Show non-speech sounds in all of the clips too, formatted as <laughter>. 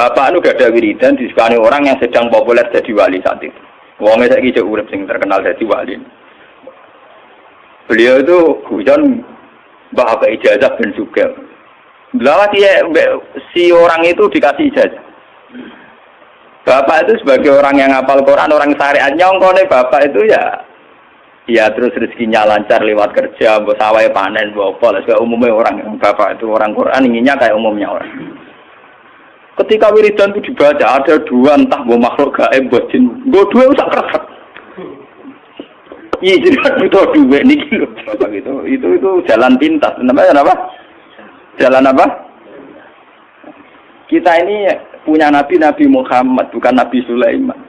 bapak itu gak ada wiridan disukani orang yang sedang populer jadi wali saat itu. Wongnya saya kira urip sing terkenal jadi wali. Beliau itu hujan bahwa ijazah ben juga. Lalu si orang itu dikasih ijazah. Bapak itu sebagai orang yang ngapal Quran, orang syariat nyongkone bapak itu ya ya terus rezekinya lancar lewat kerja, bos sawai panen, bos apa, umumnya orang bapak itu orang Quran inginnya kayak umumnya orang. Ketika wiridan itu dibaca ada dua entah mau makhluk gaib buat jin, gue dua usah keras. Iya jadi kan butuh dua nih gitu. Itu itu itu jalan pintas. Namanya apa? Jalan apa? Kita ini punya Nabi Nabi Muhammad bukan Nabi Sulaiman.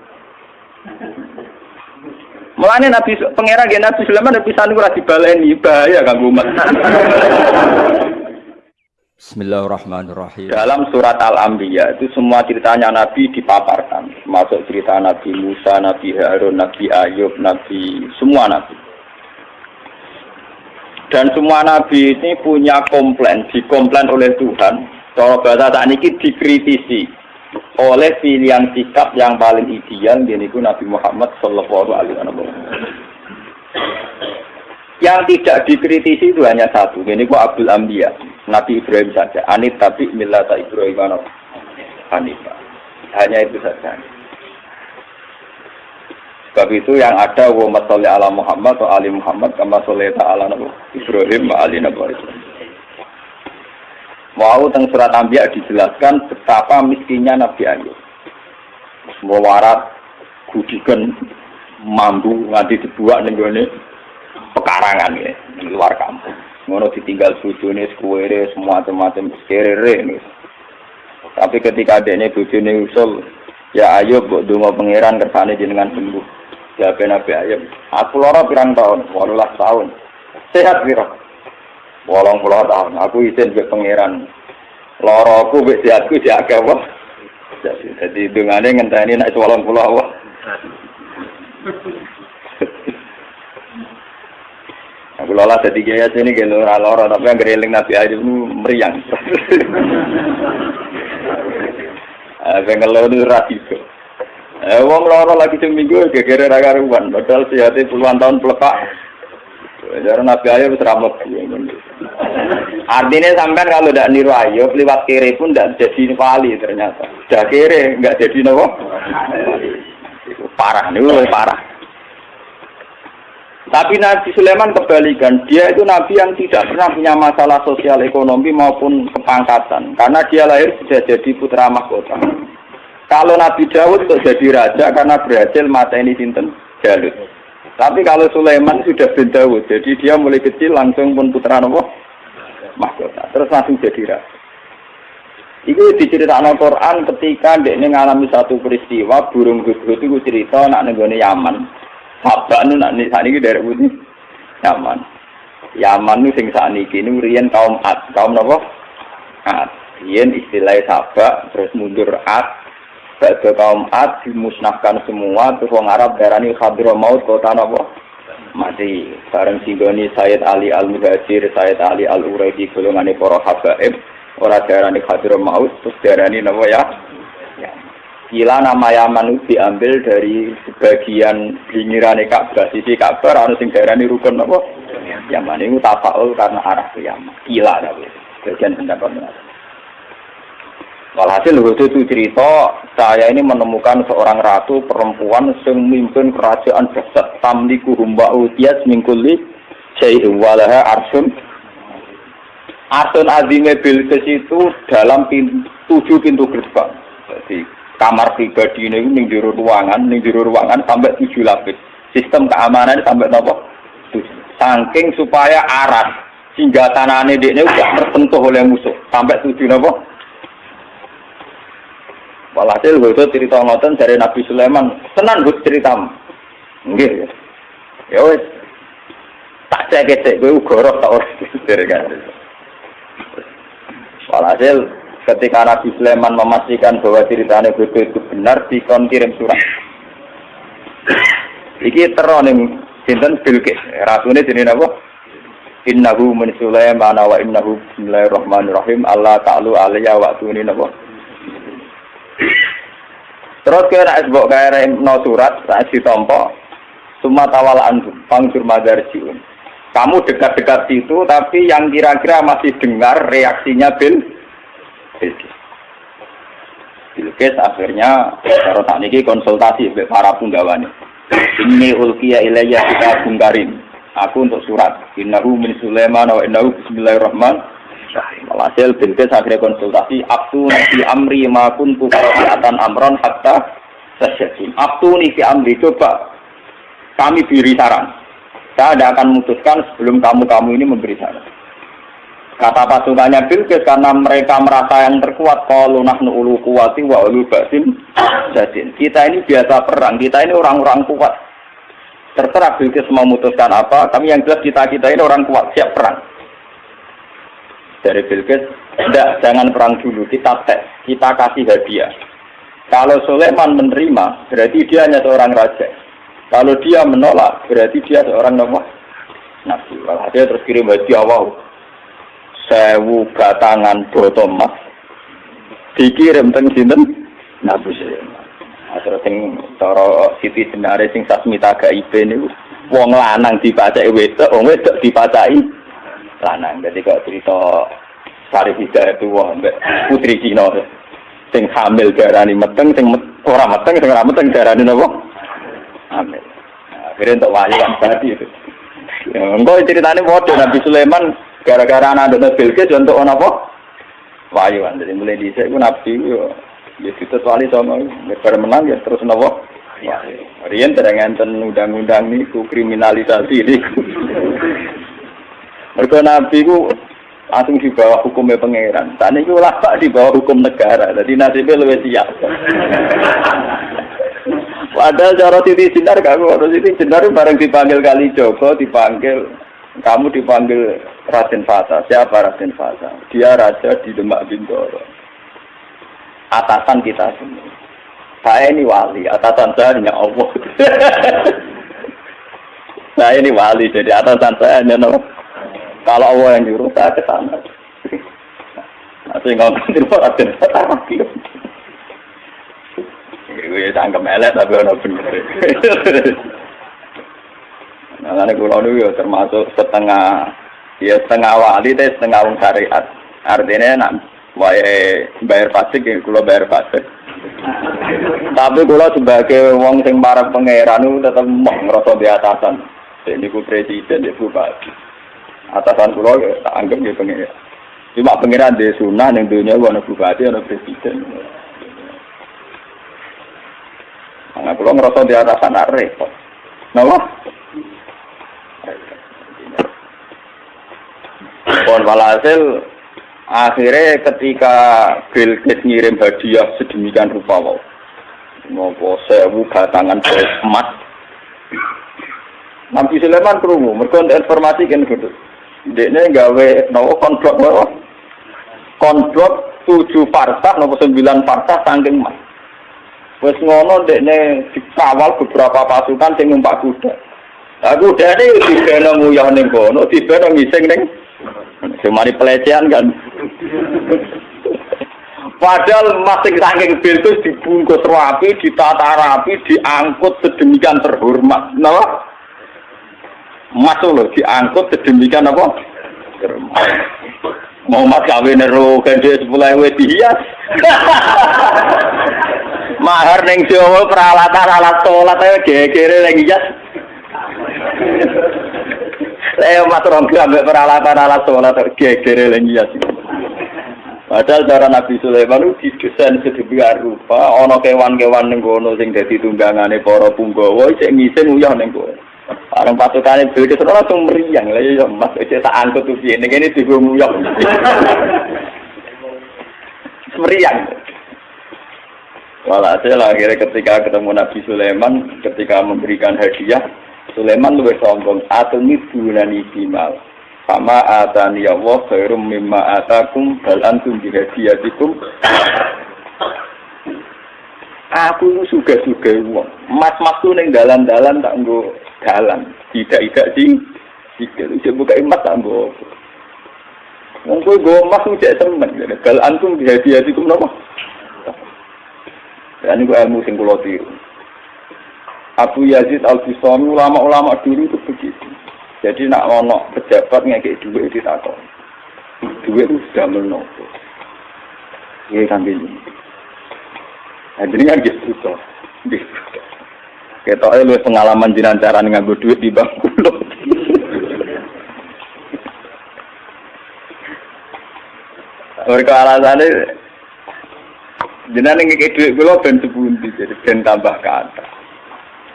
Mulane Nabi pangeran Nabi Sulaiman Nabi Sanu ora dibaleni bahaya kanggo umat. Bismillahirrahmanirrahim. Dalam surat Al-Anbiya itu semua ceritanya Nabi dipaparkan, masuk cerita Nabi Musa, Nabi Harun, Nabi Ayub, Nabi semua Nabi. Dan semua Nabi ini punya komplain, dikomplain oleh Tuhan. Cara bahasa saat ini dikritisi oleh pilihan sikap yang paling ideal yaitu Nabi Muhammad Shallallahu Alaihi Wasallam. Yang tidak dikritisi itu hanya satu, kok Abdul Ambiya, Nabi Ibrahim saja. Anit tapi milata Ibrahim Hanifah. Hanya itu saja. Sebab itu yang ada wa masalli ala Muhammad atau ali Muhammad kama sholli ala Nabi Ibrahim wa ali Nabi. Mau teng surat Anbiya dijelaskan betapa miskinnya Nabi Ayub. Semua warat gudikan mampu nganti dibuat ning pekarangan ya di luar kampung. Ngono ditinggal bojone sekuwere semua macam-macam serere nih. Tapi ketika adiknya bojone usul, ya ayo buat donga pangeran kersane jenengan sembuh. Ya Nabi Ayub, aku lara pirang tahun, 18 tahun. Sehat piro? Wolong puluh tahun. Aku izin ke pangeran. Loroku be sehatku jaga wah. Jadi dengane ngenteni nek wolong puluh wah. Aku lola jadi gaya sini gitu ora loro tapi yang gereling Nabi aja itu meriang. <laughs> Apa ngeluh itu rasiko. Eh, wong loro lagi seminggu gegere ra karuan, padahal sehatnya puluhan tahun pelepak. Jadi Nabi Ayub seramok. Artinya sampai kalau tidak niru Ayub, lewat kiri pun tidak jadi wali ternyata. Sudah kiri, nggak jadi nopo. Parah, nih parah. Tapi Nabi Sulaiman kebalikan, dia itu Nabi yang tidak pernah punya masalah sosial ekonomi maupun kepangkatan. Karena dia lahir sudah jadi putra mahkota. Kalau Nabi Dawud untuk jadi raja karena berhasil mata ini sinten Jalut. Tapi kalau Sulaiman sudah bin Dawud, jadi dia mulai kecil langsung pun putra nopo mahkota. Terus langsung jadi raja. Itu diceritakan Al-Quran ketika dia mengalami satu peristiwa burung guguk itu cerita nak negone Yaman. Sabak nu nak saat ini dari putih Yaman. Yaman nu sing saat ini ini rian kaum Ad, kaum nopo Ad. Rian istilahnya sabak terus mundur Ad. Bagi kaum Ad dimusnahkan semua terus orang Arab darani Maut kota nopo mati. Bareng singgoni Sayyid Ali Al Muhajir, Sayyid Ali Al Uraidi golongan para habaib. Orang darani Maut terus darani nopo ya Kila nama Yaman itu diambil dari sebagian pinggiran Ka'bah, sisi Ka'bah, anu sing ini rukun apa? Yaman itu tafaul karena arah ke Yaman. Kila tapi bagian pendapat Walhasil waktu itu cerita, saya ini menemukan seorang ratu perempuan yang memimpin kerajaan besar tamliku humba utiyas mingkuli syai'in walaha arsun Arsun azime bilqis itu dalam tujuh pintu gerbang. Jadi kamar pribadi ini ning jero ruangan, ning jero ruangan sampai tujuh lapis. Sistem keamanan sampai nopo? Saking supaya aras sehingga tanahnya dia ini udah tersentuh oleh musuh sampai tujuh nopo. Walhasil itu cerita ngoten dari Nabi Sulaiman, tenan gue cerita, enggak ya wes tak cek cek gue gorok tak orang <laughs> dari kan. Walhasil ketika Nabi Sulaiman memastikan bahwa ceritanya Bodo itu benar, dikon kirim surat. Iki teroning sinten Bilqis. Rasune jenenge napa? Innahu min Sulaiman wa innahu bismillahirrahmanirrahim. Allah ta'ala alayya wa tuni napa? Terus kira nek mbok no surat saat ditompo Suma tawal antum pangsur madarjiun. Kamu dekat-dekat situ tapi yang kira-kira masih dengar reaksinya Bil Bilqis. Bilqis akhirnya kalau tak niki konsultasi dengan para punggawane. Ini ulkiya ilayya kita bungkarin. Aku untuk surat. Innahu min Sulaiman wa innahu bismillahirrahmanirrahim. Walhasil Bilqis akhirnya konsultasi. Abtu nabi amri ma kuntu qira'atan amron hatta tasyadin. Abtu fi amri. Coba kami beri saran. Saya tidak akan memutuskan sebelum kamu-kamu ini memberi saran. Kata pasukannya Bilqis karena mereka merasa yang terkuat kalau nahnu ulu kuwati wa ulu basin jadin. Kita ini biasa perang, kita ini orang-orang kuat. Terserah Bilqis memutuskan apa, kami yang jelas kita kita ini orang kuat, siap perang. Dari Bilqis, tidak, jangan perang dulu, kita tes, kita kasih hadiah. Kalau Sulaiman menerima, berarti dia hanya seorang raja. Kalau dia menolak, berarti dia seorang nabi. Nabi. Dia terus kirim hadiah wow sewu batangan boto emas dikirim teng sinten Nabi Sulaiman. Terus sing cara Siti Jenare sing sasmita gaibe niku wong lanang dipacai wedok, wong wedok dipacai lanang. Jadi kok cerita Sari Hidayah itu mbek putri Cina sing hamil darani meteng, sing ora meteng, sing ora meteng darani napa? Hamil. Akhirnya untuk wali kan tadi itu. Enggak ceritanya bodoh Nabi Sulaiman Gara-gara anak anak Bilqis untuk apa? Wayuan. Jadi mulai di saya pun nabi yo. Ya kita wali sama lebar menang ya terus nopo. Rian terang enten undang-undang ku kriminalisasi ini. Mereka nabi ku langsung di bawah hukumnya pangeran. Tadi itu lama di bawah hukum negara. Jadi nasibnya lebih siap. Padahal cara titi sinar kamu harus titi sinar bareng dipanggil kali Joko dipanggil kamu dipanggil Raden Fata. Siapa Raden Fata? Dia raja di Demak Bintoro. Atasan kita semua. Saya ini wali, atasan saya hanya Allah. <laughs> saya ini wali, jadi atasan saya hanya Allah. Kalau Allah yang nyuruh, saya ke sana. Masih ngomong di Raden Fata lagi. Gue tangkap elek tapi orang bener. <laughs> Nah, kulo ya termasuk setengah ya setengah wali teh setengah wong syariat. Artinya nak wae bayar pajak ya kulo bayar pajak. Tapi kulo sebagai wong sing para pangeran itu tetap mau ngerasa di atasan. Jadi ku presiden ya bupati. Atasan kulo ya tak anggap ya pangeran. Cuma pangeran di sunnah yang dunia wana bupati ada presiden. Nah, kulo ngerasa di atasan repot. Napa? Pon walhasil akhirnya ketika Bill Gates ngirim hadiah sedemikian rupa wow. Ngopo sewu batangan emas. Nabi Sulaiman krungu, mergo informasi kan gitu. Dekne gawe nopo konblok nopo? Konblok tujuh parsah nopo sembilan parsah saking emas. Wes ngono dekne dikawal beberapa pasukan sing numpak kuda. Aku dari dibena nguyah ning kono, dibena ngising ning Cuma pelecehan kan. Padahal masing saking pintu dibungkus rapi, ditata rapi, diangkut sedemikian terhormat. Kenapa? Masuk loh, diangkut sedemikian apa? Terhormat. Mau mas kawin nero gede sepuluh ewe dihias. Mahar neng Jawa peralatan alat sholat ayo gegere neng hias. Saya mas rompi ambek peralatan alat sholat gegere lagi ya. Padahal cara Nabi Sulaiman itu didesain sedemikian rupa, ono kewan-kewan ning kono sing dadi tunggangane para punggawa isih ngisin uyah ning kono. Bareng pasukane beda terus langsung meriang. Lah ya Mas wis tak angkut tuh piye ning kene diguyok. <laughs> Meriang. Walhasil akhirnya ketika ketemu Nabi Sulaiman, ketika memberikan hadiah, Sulaiman luwih sombong atumi bunani bimal sama atani Allah khairum mimma atakum bal antum bihadiyatikum aku itu suga-suga uang mas-mas tuh neng dalan-dalan tak nggo dalan tidak-tidak sih jika lu buka emas tak nggo Wong kowe go emas cek temen. Bal antum bihadiyatikum? Ya ini ilmu sing kula tiru. Abu Yazid Al Bustami ulama-ulama dulu itu begitu. Jadi nak ono pejabat ngekek duit ditakon. Duit itu sudah menopo. Iya kan ini. Nah, jadi kan gitu toh. Kita lu pengalaman jinan cara nganggo duit di bank kulo. Mereka alasannya jenengan ngekek duit kulo ben sebundi jadi ben tambah kata.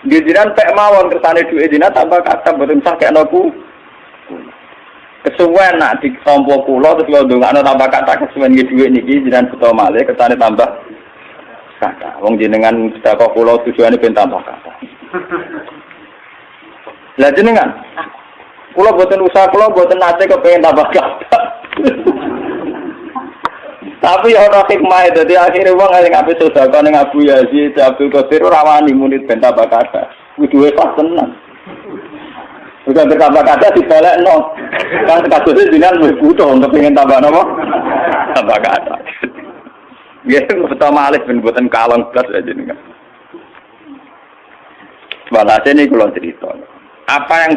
Dia jinan pek mawon kersane duit jinan tambah kata betul sah kayak nopo. Kesuwen nak di tompo kulo terus lo dongakno tambah kata kesuwen nggih duit niki jinan betul malih kersane tambah kata. Wong jenengan sedekah kulo tujuane ben tambah kata. Lah jenengan kulo boten usaha kulo boten nate kepengen tambah kata. Tapi ya ora hikmah jadi akhirnya uang yang ngapain sodako ning Abu Yazid, Abdul Qadir rawani munit benta bakada, kudu pas tenang. Bukan bertambah kata no, kan kasusnya jinan butuh untuk ingin tambah nopo, tambah kata. Ya, pertama alih ben buatan kalong plus aja nih kan. Walhasil ini kalau cerita, apa yang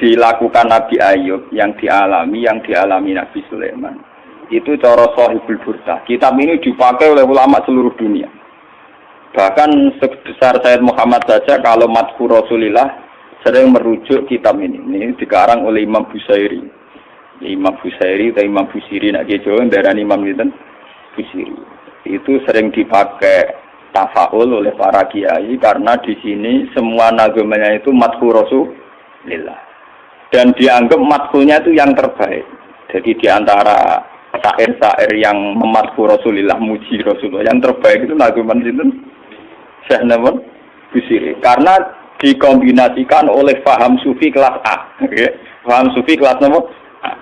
dilakukan Nabi Ayub, yang dialami, yang dialami Nabi Sulaiman, itu cara sahibul burda. Kitab ini dipakai oleh ulama seluruh dunia. Bahkan sebesar Sayyid Muhammad saja kalau matku Rasulillah sering merujuk kitab ini. Ini dikarang oleh Imam Busairi. Imam Busairi atau Imam Busiri nak darah Imam itu Busiri. Itu sering dipakai tafaul oleh para kiai karena di sini semua nagamanya itu matku Rasulillah. Dan dianggap matkunya itu yang terbaik. Jadi di antara syair-syair yang mematku Rasulullah, muji Rasulullah. Yang terbaik itu naguman itu Syekh Namun Busiri. Karena dikombinasikan oleh faham sufi kelas A. Okay. Faham sufi kelas nomor A.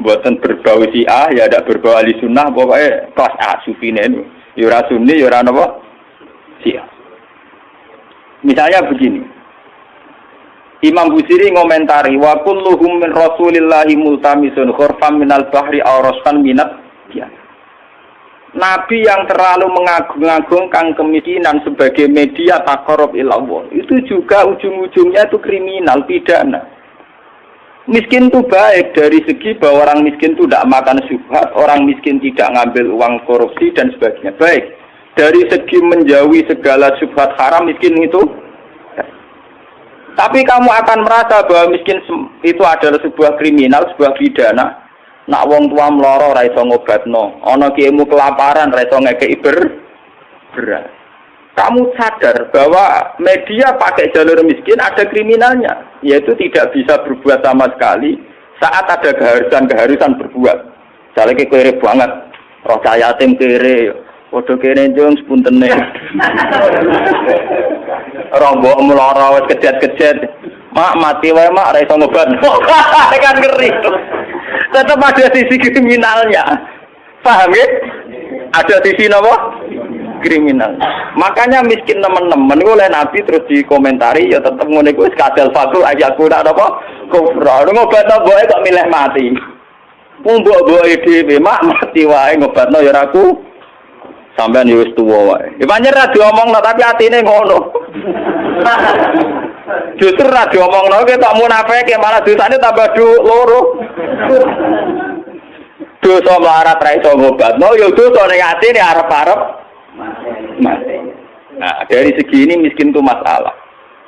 Buatan berbau si A, ya ada berbau ahli sunnah, pokoknya kelas A sufi ini. Yura sunni, yura nopo si A. Misalnya begini, Imam Busiri ngomentari wa kulluhum min Rasulillahi multamisun khurfam minal bahri auraskan minat ya. Nabi yang terlalu mengagung-agungkan kemiskinan sebagai media takorup ilallah itu juga ujung-ujungnya itu kriminal pidana. Miskin itu baik dari segi bahwa orang miskin itu tidak makan subhat, orang miskin tidak ngambil uang korupsi dan sebagainya. Baik. Dari segi menjauhi segala subhat haram miskin itu tapi kamu akan merasa bahwa miskin itu adalah sebuah kriminal, sebuah pidana. Nak wong tua meloro ra iso ngobatno, ana kiaimu kelaparan ra iso ngekeki ber beras. Kamu sadar bahwa media pakai jalur miskin ada kriminalnya, yaitu tidak bisa berbuat sama sekali saat ada keharusan-keharusan berbuat. Misalnya kere banget, roh yatim kere, Waduh kene jeng sepuntene. <laughs> Rombok meloro wis kejet-kejet. Mak mati wae mak ora iso ngobat. <laughs> kan ngeri. Tetap ada sisi kriminalnya. Paham ya? Ada sisi napa? kriminal. Makanya miskin teman-teman oleh Nabi terus dikomentari ya tetap ngono iku wis kadal fakul ayaku ndak apa kufra. Ngobat boe kok milih mati. Wong mbok-mboke dhewe mak mati wae ngobatno ya aku Sampean yo wis tuwa wae. Ya pancen ra diomongno tapi atine ngono. <laughs> Justru ra diomongno ki tak munafik malah dosane tambah du loro. Dosa melarat ra iso ngobatno yo dosa ning atine arep-arep. Nah, dari segi ini miskin itu masalah.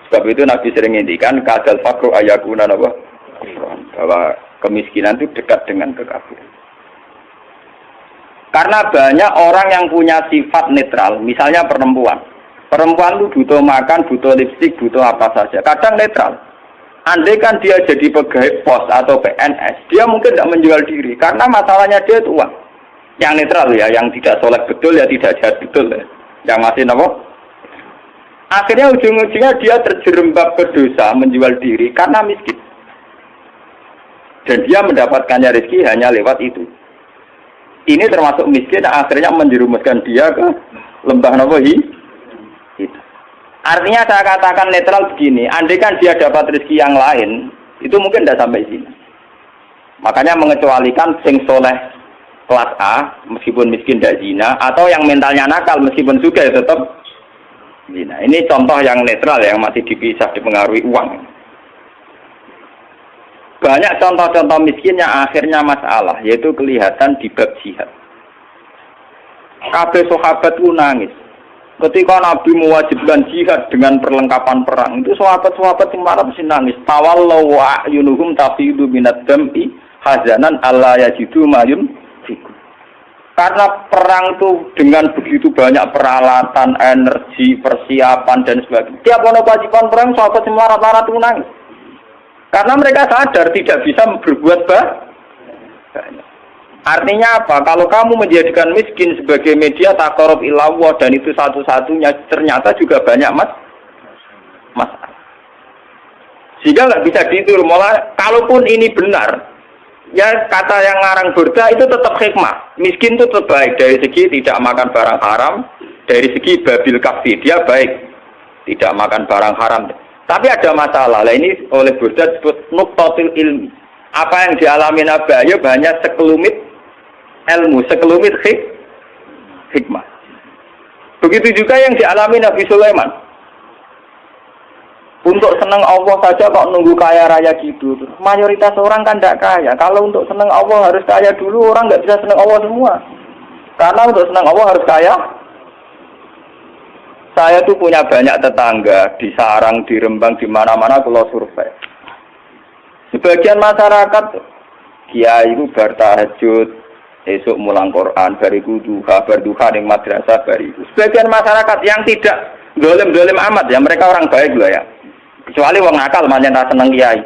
Sebab itu Nabi sering ngendikan kadal fakru ayakuna apa? Bahwa kemiskinan itu dekat dengan kekafiran. Karena banyak orang yang punya sifat netral, misalnya perempuan. Perempuan itu butuh makan, butuh lipstik, butuh apa saja. Kadang netral. Andai kan dia jadi pegawai pos atau PNS, dia mungkin tidak menjual diri. Karena masalahnya dia itu uang. Yang netral ya, yang tidak soleh betul ya tidak jahat betul ya. Yang masih nopo. Akhirnya ujung-ujungnya dia terjerembab berdosa menjual diri karena miskin. Dan dia mendapatkannya rezeki hanya lewat itu ini termasuk miskin akhirnya menjerumuskan dia ke lembah itu. Artinya saya katakan netral begini, andai kan dia dapat rezeki yang lain, itu mungkin tidak sampai sini. Makanya mengecualikan sing soleh kelas A meskipun miskin tidak zina atau yang mentalnya nakal meskipun juga ya tetap zina. Ini contoh yang netral yang masih dipisah dipengaruhi uang. Banyak contoh-contoh miskin yang akhirnya masalah yaitu kelihatan di bab jihad. Kabeh sahabat nangis. Ketika Nabi mewajibkan jihad dengan perlengkapan perang, itu sahabat-sahabat yang marah mesti nangis. Tawallahu wa ayunuhum tafidu minad dam'i hazanan alla yajidu mayun karena perang itu dengan begitu banyak peralatan, energi, persiapan dan sebagainya. Tiap ono kewajiban perang sahabat semua rata-rata nangis. Karena mereka sadar tidak bisa berbuat banyak. Artinya apa? Kalau kamu menjadikan miskin sebagai media takorup ilawah dan itu satu-satunya ternyata juga banyak mas masalah. Sehingga nggak bisa ditur. Malah kalaupun ini benar, ya kata yang ngarang burda itu tetap hikmah. Miskin itu tetap baik dari segi tidak makan barang haram, dari segi babil kafi dia baik, tidak makan barang haram. Tapi ada masalah. Lah ini oleh burda disebut nuktotil ilmi. Apa yang dialami Nabi Ayub hanya sekelumit ilmu, sekelumit hik, hikmah. Begitu juga yang dialami Nabi Sulaiman. Untuk senang Allah saja kok nunggu kaya raya gitu. Mayoritas orang kan tidak kaya. Kalau untuk senang Allah harus kaya dulu, orang nggak bisa senang Allah semua. Karena untuk senang Allah harus kaya. Saya tuh punya banyak tetangga di sarang, di rembang, di mana-mana kalau survei. Sebagian masyarakat kiai itu bertahajud, esok mulang Quran, bariku duha, berduha di madrasah bariku. Sebagian masyarakat yang tidak dolim-dolim amat ya, mereka orang baik loh ya. Kecuali wong nakal manjen rasa seneng kiai.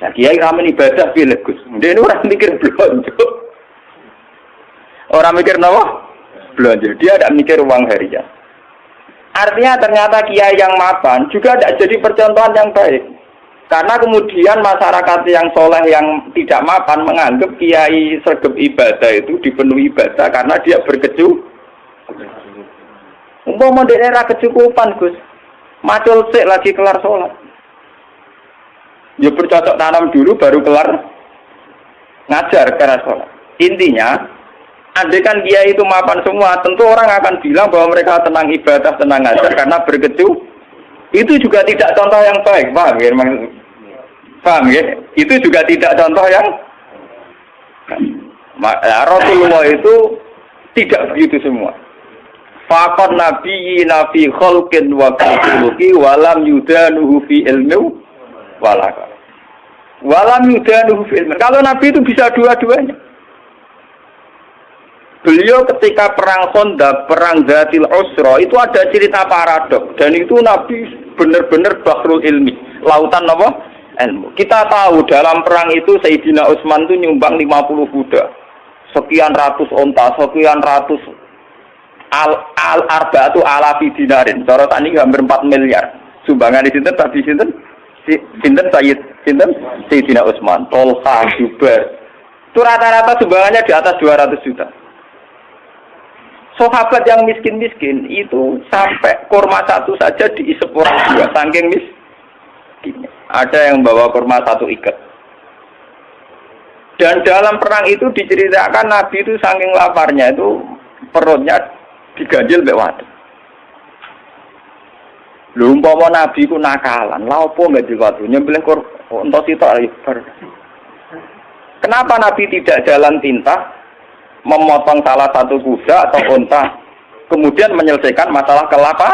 Nah, kiai ramen ibadah pilih Gus. Dia ini orang mikir belanja. Orang mikir nawa belanja. Dia tidak mikir uang harian. Artinya ternyata kiai yang mapan juga tidak jadi percontohan yang baik. Karena kemudian masyarakat yang soleh yang tidak mapan menganggap kiai sergap ibadah itu dipenuhi ibadah karena dia berkecu. Di daerah kecukupan Gus, macul sik lagi kelar sholat. Ya bercocok tanam dulu baru kelar ngajar karena sholat. Intinya, andai kan kiai itu mapan semua, tentu orang akan bilang bahwa mereka tenang ibadah, tenang ngajar karena berkecu. Itu juga tidak contoh yang baik, ya? Paham ya? Itu juga tidak contoh yang ya, Rasulullah itu tidak begitu semua. Fakon nabi nabi kholkin wa khuluki walam yudanuhu fi ilmu walaka. Walam yudanuhu fi ilmu. Kalau nabi itu bisa dua-duanya. Beliau ketika perang Honda, perang Zatil Usra, itu ada cerita paradok. Dan itu Nabi benar-benar bahrul ilmi. Lautan apa? Ilmu. Kita tahu dalam perang itu Sayyidina Utsman itu nyumbang 50 kuda. Sekian ratus onta, sekian ratus al al arba itu alafi dinarin. Cara tadi hampir 4 miliar. Sumbangan di sinten tadi sinten sinten Sayyid sinten Sayyidina Utsman, Tolha, Jubair. Itu rata-rata sumbangannya di atas 200 juta. Sahabat yang miskin-miskin itu sampai kurma satu saja diisep orang dua, saking miskinnya. Ada yang bawa kurma satu ikat. Dan dalam perang itu diceritakan Nabi itu saking laparnya itu perutnya diganjil mbek waktu. Lho umpama Nabi ku nakalan, lha opo nggak waktu nyembelih untuk itu Kenapa Nabi tidak jalan tinta memotong salah satu kuda atau unta kemudian menyelesaikan masalah kelapa?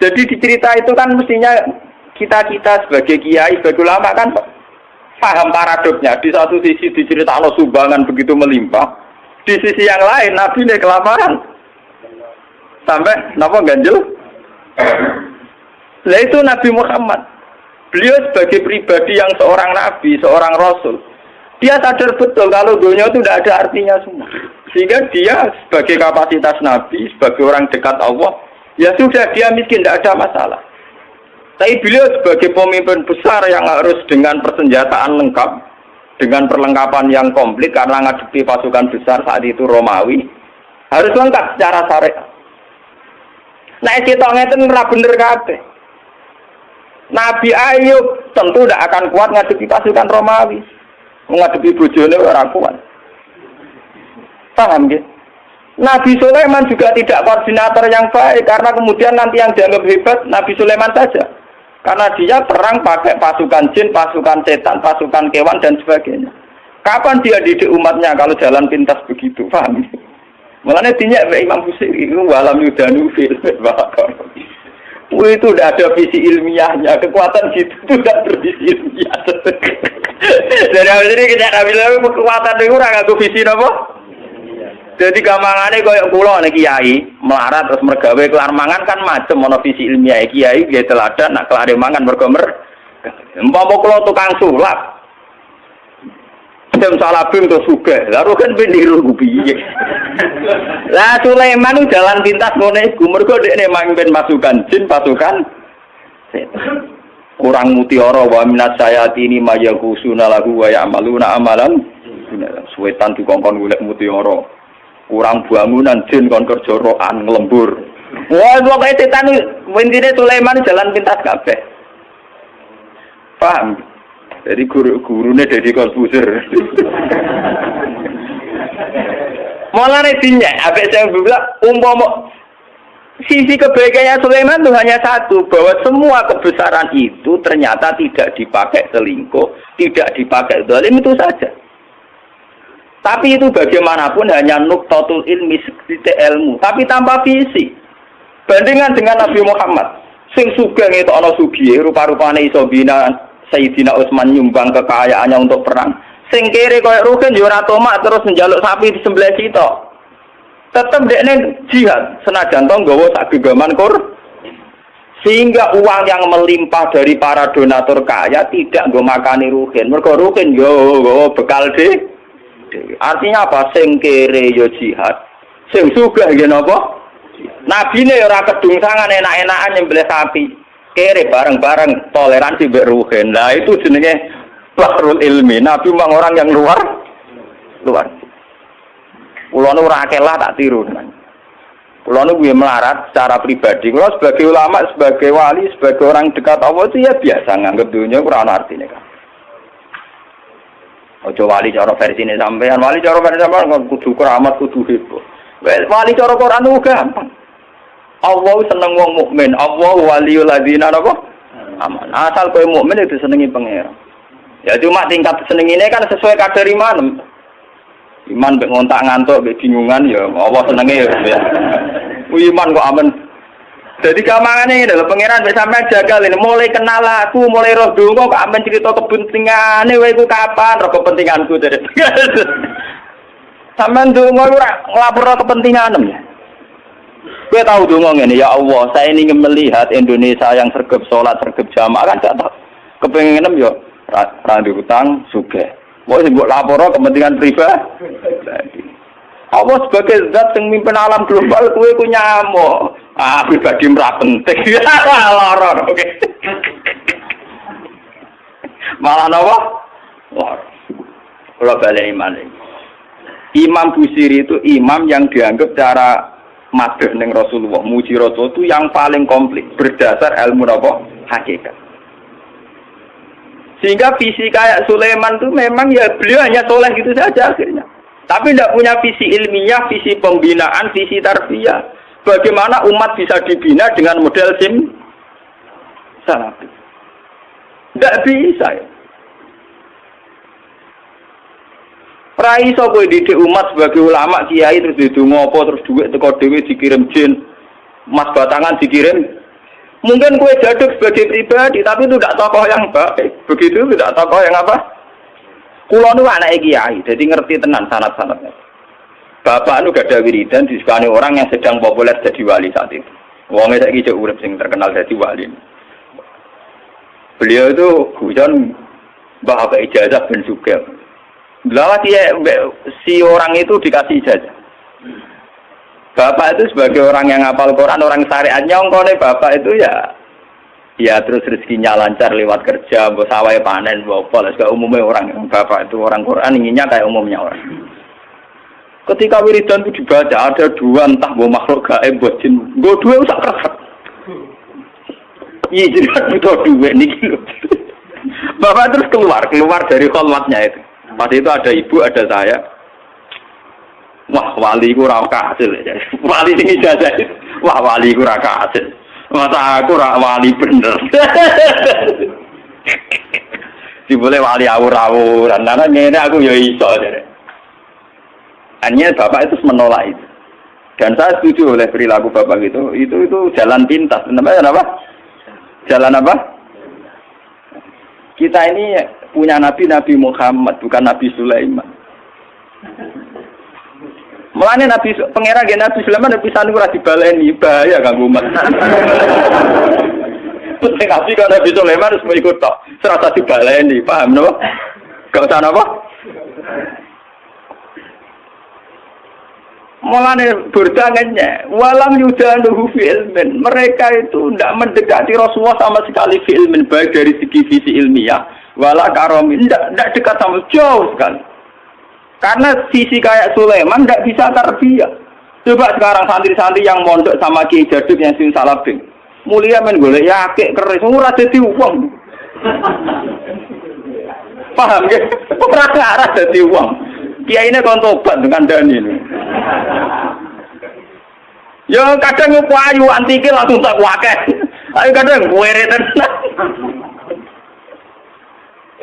Jadi dicerita itu kan mestinya kita-kita sebagai kiai, sebagai ulama kan paham paradoknya. Di satu sisi diceritakan sumbangan begitu melimpah, di sisi yang lain Nabi ini kelaparan. Sampai napa ganjil? Nah itu Nabi Muhammad. Beliau sebagai pribadi yang seorang nabi, seorang rasul, dia sadar betul kalau dunia itu tidak ada artinya semua. Sehingga dia sebagai kapasitas nabi, sebagai orang dekat Allah, ya sudah dia miskin, tidak ada masalah. Tapi beliau sebagai pemimpin besar yang harus dengan persenjataan lengkap, dengan perlengkapan yang komplit karena ngadepi pasukan besar saat itu Romawi, harus lengkap secara syariat. Nah, kita ngeten ora bener kabeh. Nabi Ayub tentu tidak akan kuat ngadepi pasukan Romawi. Mengadepi bojone ora kuat. Paham gitu? Nabi Sulaiman juga tidak koordinator yang baik karena kemudian nanti yang dianggap hebat Nabi Sulaiman saja. Karena dia perang pakai pasukan jin, pasukan setan, pasukan kewan dan sebagainya. Kapan dia didik umatnya kalau jalan pintas begitu? Paham? Mulanya dinyak Imam Busiri itu walam yudanu fil itu udah ada visi ilmiahnya, kekuatan gitu itu udah bervisi ilmiah. <laughs> Dari awal ini kita bilang kekuatan itu orang aku visi apa? Jadi gampangane koyo kula nek kiai melarat terus mergawe kelar mangan kan macem ana visi ilmiah kiai dia teladan nak kelar mangan mergo mer. Umpama kula tukang sulap. Dem salabim terus. Lalu kan beniru piye. Lah Sulaiman jalan pintas ngene iku mergo dekne mangpen masukan jin pasukan kurang mutiara wa minat sayati ini maya kusuna lagu wa ya'maluna amalan suwetan dikongkon golek mutiara kurang bangunan jin kon kerja roan ngelembur. Wah pokoknya setan intine Sulaiman jalan pintas kabeh. Paham? Jadi guru gurunya dari konfuser. <laughs> Malah resinya apa saya bilang umpama sisi kebaikannya Sulaiman itu hanya satu bahwa semua kebesaran itu ternyata tidak dipakai selingkuh tidak dipakai zalim itu saja tapi itu bagaimanapun hanya nuktatul ilmi sekitar ilmu, tapi tanpa visi. Bandingan dengan Nabi Muhammad, sing sugeng itu ana sugihe rupa-rupane iso bina Sayyidina Utsman nyumbang kekayaannya untuk perang. Sing kere koyo rugen yo terus njaluk sapi di sebelah situ. Tetep dekne jihad senajan to nggawa sak gegaman kur sehingga uang yang melimpah dari para donatur kaya tidak gue makani rugen. Mergo rugen yo bekal deh dhewe. Artinya apa? Sing kere yo jihad. Sing sugih nggih napa? Nabine ora kedungsangan enak-enakan nyembelih sapi. Kere bareng-bareng toleransi mbek ruhen. Itu jenenge bahrul ilmi. Nabi memang orang yang luar luar. Kulo nu ora lah tak tiru. Kulo nu melarat secara pribadi. Kulo sebagai ulama, sebagai wali, sebagai orang dekat Allah itu ya biasa nganggep dunia kurang artinya kan. Ojo wali cara versi ini sampean, wali cara versi sampean kudu keramat, kudu heboh. Wali cara Quran itu gampang. Allah seneng wong mukmin, Allah waliul ladzina napa? Aman. Asal kowe mukmin itu senengi pangeran. Ya cuma tingkat seneng ini kan sesuai kadar iman. Iman mbek ngontak ngantuk, mbek bingungan ya Allah senenge ya. <laughs> Iman kok aman jadi gampangane ini adalah pangeran bisa sampai jaga ini mulai kenal aku, mulai roh dulu kok amen cerita kepentingan ini, wae kapan roh kepentinganku dari. <laughs> Sampean donga ora kepentingan ya. Gue tahu dong ini ya Allah, saya ingin melihat Indonesia yang sergap sholat, sergap jamaah kan gak tahu. Kepengen yo randu utang suge. Mau sih buat lapor kepentingan pribadi. Allah sebagai zat yang mimpin alam global, kue ku nyamuk. Ah, pribadi merah penting. <laughs> Loror, oke. Malah nopo? Loror. Kalau balik iman ini. Imam Busiri itu imam yang dianggap cara madeh neng Rasulullah, muji Rasul itu yang paling komplit berdasar ilmu nopo hakikat. Sehingga visi kayak Sulaiman itu memang ya beliau hanya soleh gitu saja akhirnya. Tapi tidak punya visi ilmiah, visi pembinaan, visi tarbiyah. Bagaimana umat bisa dibina dengan model sim salafi? Tidak bisa ya. Rai so kowe didik umat sebagai ulama kiai terus didungo apa terus duit teko dhewe dikirim jin. Mas batangan dikirim. Mungkin kue jaduk sebagai pribadi tapi itu tidak tokoh yang baik. Begitu tidak tokoh yang apa? Kulo nu anak kiai, jadi ngerti tenan sanat-sanatnya. Bapak nu gak ada wiridan disukani orang yang sedang populer jadi wali saat itu. Wongnya saya kira urip sing terkenal jadi wali. Beliau itu hujan bapak ijazah dan juga. Belawa si orang itu dikasih ijazah. Bapak itu sebagai orang yang ngapal Quran, orang syariat nyongkone bapak itu ya ya terus rezekinya lancar lewat kerja, bos sawai panen, bos pola, umumnya orang bapak itu orang Quran inginnya kayak umumnya orang. Ketika wiridan itu dibaca ada dua entah mau makhluk gaib buat jin. Gue dua usah keras. Iya jadi kan butuh dua nih gitu. Bapak terus keluar, keluar dari kolmatnya itu. Pas itu ada ibu, ada saya. Wah, wali ku ora kasil. Wali sing ijazah. Wah, wali ku ora kasil. Masa aku ora wali bener. <laughs> Dibole wali awur-awuran. Karena ngene aku ya iso. Hanya bapak itu menolak itu. Dan saya setuju oleh perilaku bapak itu. Itu itu jalan pintas. Namanya apa? Jalan apa? Kita ini punya Nabi Nabi Muhammad, bukan Nabi Sulaiman. Mulanya Nabi pangeran gen Nabi Sulaiman Nabi Sanu ora dibaleni bahaya kanggo umat. Penting Nabi kalau Nabi Sulaiman harus mengikut tok. Serasa dibaleni, paham napa? Gak usah napa? Mulane berdangannya, walam yudanuhu fi ilmin. Mereka itu tidak mendekati Rasulullah sama sekali fi ilmin, baik dari segi visi ilmiah, wala karomin, tidak dekat sama jauh sekali. Karena sisi kayak Sulaiman tidak bisa terbiak. Coba sekarang santri-santri yang mondok sama Kiai Jaduk yang sing salabing. Mulia men golek yakik keris, ora dadi uang. <laughs> Paham ya? Ora arah dadi uang. Kiai ini kon tobat dengan Dani ini. Ya kadang ayu antike langsung tak wakil. Ayo kadang kuwere tenang.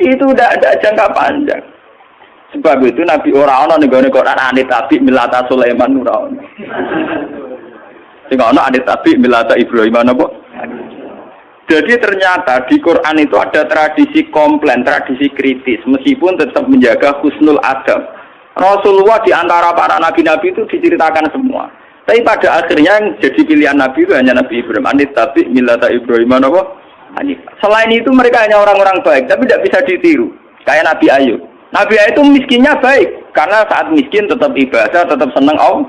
<laughs> Itu udah ada jangka panjang. Sebab itu Nabi ora ana ning gone anit tabi milata Sulaiman ora ana. Sing anit tabi milata Ibrahim apa? Jadi ternyata di Quran itu ada tradisi komplain, tradisi kritis, meskipun tetap menjaga husnul adab. Rasulullah di antara para nabi-nabi itu diceritakan semua. Tapi pada akhirnya yang jadi pilihan nabi itu hanya Nabi Ibrahim. Anit tabi milata Ibrahim? Selain itu mereka hanya orang-orang baik, tapi tidak bisa ditiru. Kayak Nabi Ayub. Nabi itu miskinnya baik karena saat miskin tetap ibadah, tetap senang Allah.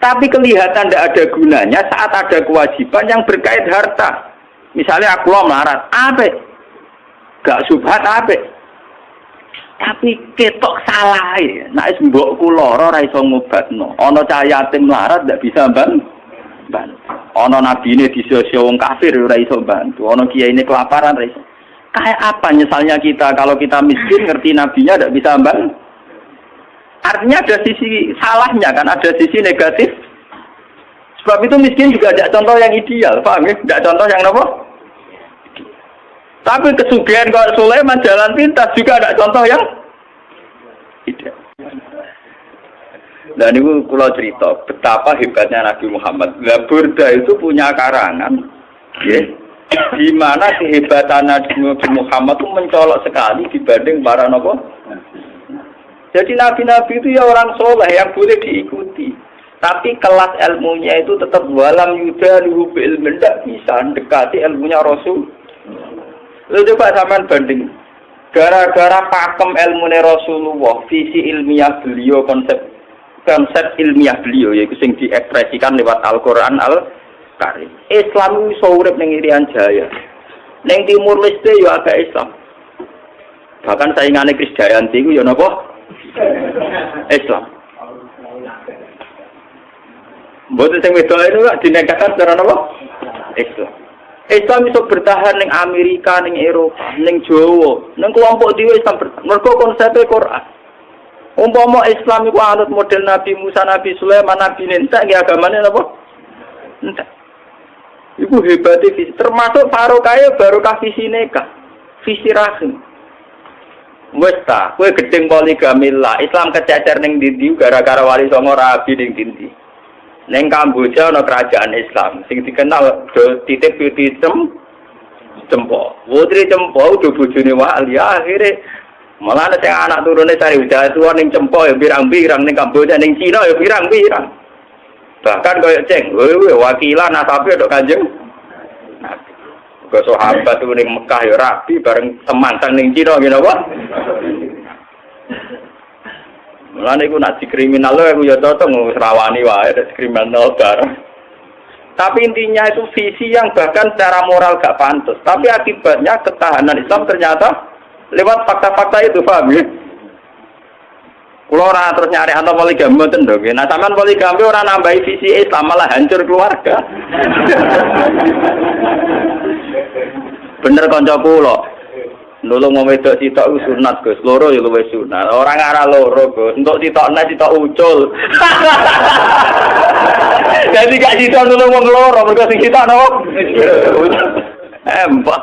Tapi kelihatan tidak ada gunanya saat ada kewajiban yang berkait harta. Misalnya aku mau melarat, apa? Gak subhat apa? Tapi ketok salah ya. Nah, mbok kuloro ora iso ngobatno. Ana cah yatim melarat ndak bisa bantu. Ana nabi ini disosio wong kafir ora iso bantu. Ana kiai ini kelaparan ora iso. Kayak apa misalnya kita kalau kita miskin ngerti nabinya tidak bisa mbak? Artinya ada sisi salahnya kan, ada sisi negatif. Sebab itu miskin juga ada contoh yang ideal, paham ya? Tidak contoh yang apa? Tapi kesugihan kalau Sulaiman jalan pintas juga ada contoh yang ideal. Dan ini kalau cerita betapa hebatnya Nabi Muhammad. Lah Burda itu punya karangan, ya, di mana kehebatan Nabi Muhammad itu mencolok sekali dibanding para nopo. Jadi nabi-nabi itu ya orang soleh yang boleh diikuti. Tapi kelas ilmunya itu tetap walam yuda luhub ilmu tidak bisa mendekati ilmunya Rasul. Lalu coba zaman banding. Gara-gara pakem ilmunya Rasulullah, visi ilmiah beliau, konsep konsep ilmiah beliau, yaitu yang diekspresikan lewat Al-Quran, Al karim. Islam iso urip ning Irian Jaya. Ning Timur Leste yo agak Islam. Bahkan saingane Krisdayanti ku yo napa? Islam. Mboten sing wedok itu gak dinegahkan secara napa? Islam. Islam iso bertahan ning Amerika, ning Eropa, ning Jawa, ning kelompok dhewe Islam mergo konsepnya Quran. Umpama Islam iku anut model Nabi Musa, Nabi Sulaiman, Nabi Ninta, nggih agamane napa? Entek. Ibu hebatnya visi. Termasuk kaya baru visi neka. Visi rahim. Wes ta, kue gedeng poligami lah. Islam kececer neng dindi gara-gara wali songo rabi neng dindi. Neng Kamboja no kerajaan Islam. Sing dikenal do titip di tem cempo. Putri cempo udah bujuni wali. Akhirnya malah ada anak turunnya cari udah tua neng cempo ya birang-birang neng Kamboja neng Cina ya birang-birang. Bahkan kaya ceng, wewe wakilan nasabe dok kanjeng. Ke sahabat tuh ning Mekah ya rapi bareng temantan ning Cina ngene apa? Mulane iku nak kriminal aku ya cocok ngrawani wae kriminal bareng. Tapi intinya itu visi yang bahkan secara moral gak pantas. Tapi akibatnya ketahanan Islam ternyata lewat fakta-fakta itu, paham ya? Kulo ora terus nyari atau poligami mboten dong. Nah, sampean poligami ora nambahi visi Islam malah hancur keluarga. <laughs> Bener kanca kula. Nulung wong wedok sitok ku sunat Gus, loro ya luwih sunat. Orang arah loro Gus, untuk sitok nes sitok ucul. <laughs> Jadi gak sitok nulung wong loro, mergo sing sitok napa? <laughs> Embah.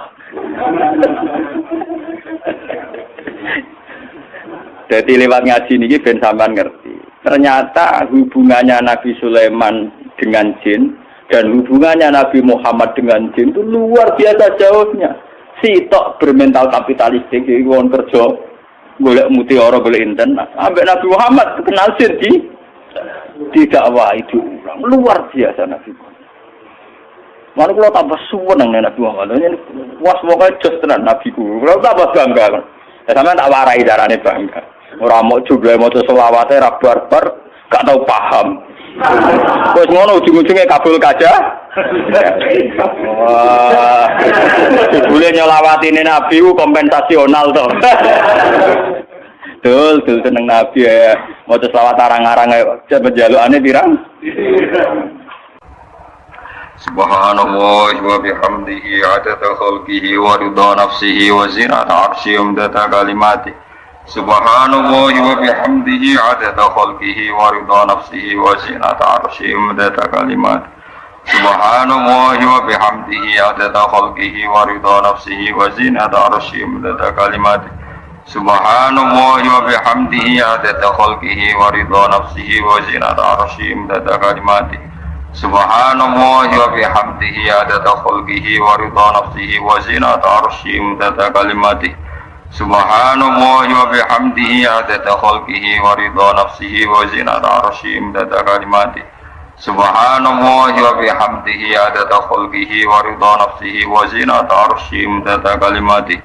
Jadi lewat ngaji ini ben sampean ngerti. Ternyata hubungannya Nabi Sulaiman dengan jin dan hubungannya Nabi Muhammad dengan jin itu luar biasa jauhnya. Sitok bermental kapitalistik, jadi wong kerja golek mutiara golek internet. Ambek Nabi Muhammad kenal jin di tidak wah itu luar biasa Nabi Muhammad. Mana kalau tambah suweneng Nabi Muhammad, ini was pokoknya just tenan Nabi ku. Kalau tambah bangga. Ya sampean tak warai darane bangga. Ora mau jumlah mau selawate ra barbar, gak tau paham. Wes ngono ujung-ujungnya kabul kaja. Wah. Boleh nyolawati ini Nabi ku kompensasional toh. Dul, dul seneng Nabi ya. Mau selawat arang-arang ayo. Coba jalukane pirang? Subhanallah wa bihamdihi adada khalqihi wa ridha nafsihi wa zinata arshi umdata kalimati Subhanallah wa bihamdihi adada khalqihi wa ridha nafsihi wa zinata arshi umdata kalimati Subhanallah wa bihamdihi adada khalqihi wa ridha nafsihi wa zinata arshi umdata kalimati Subhanallah wa bihamdihi adada khalqihi wa ridha nafsihi wa zinata arshi umdata kalimati Subhanallah wa bihamdihi adada khalqihi Subhanallah wa bihamdihi adada khalqihi wa ridha nafsihi wa zinata arshi mudada kalimati. Subhanallah wa bihamdihi adada khalqihi wa ridha nafsihi wa zinata arshi mudada kalimati